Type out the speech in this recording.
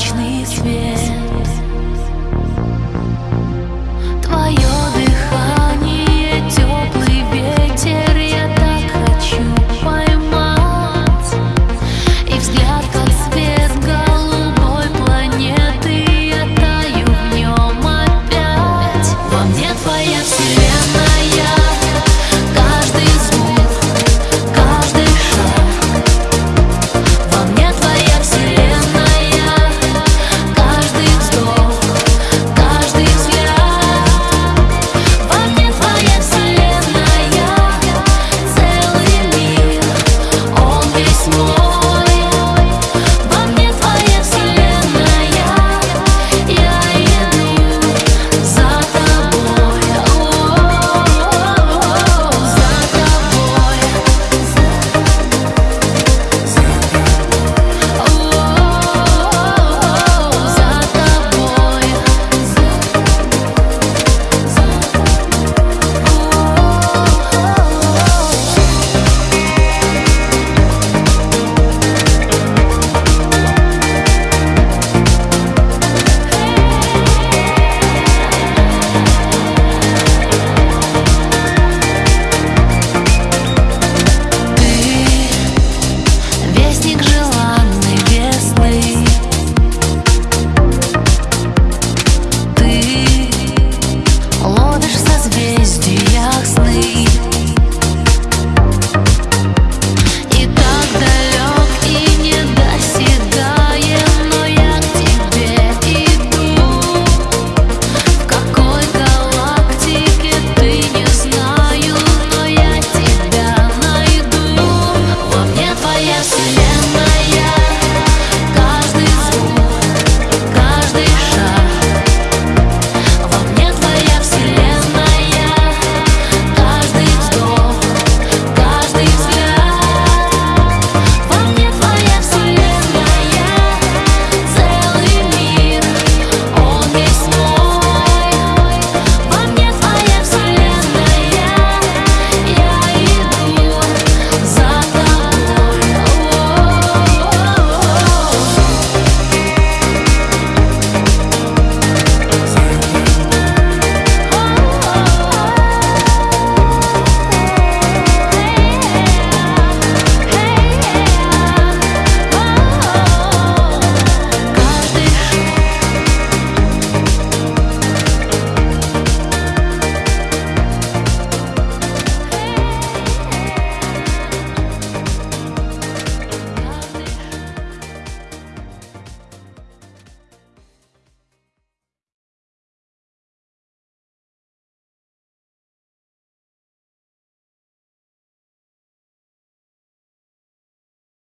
Вечный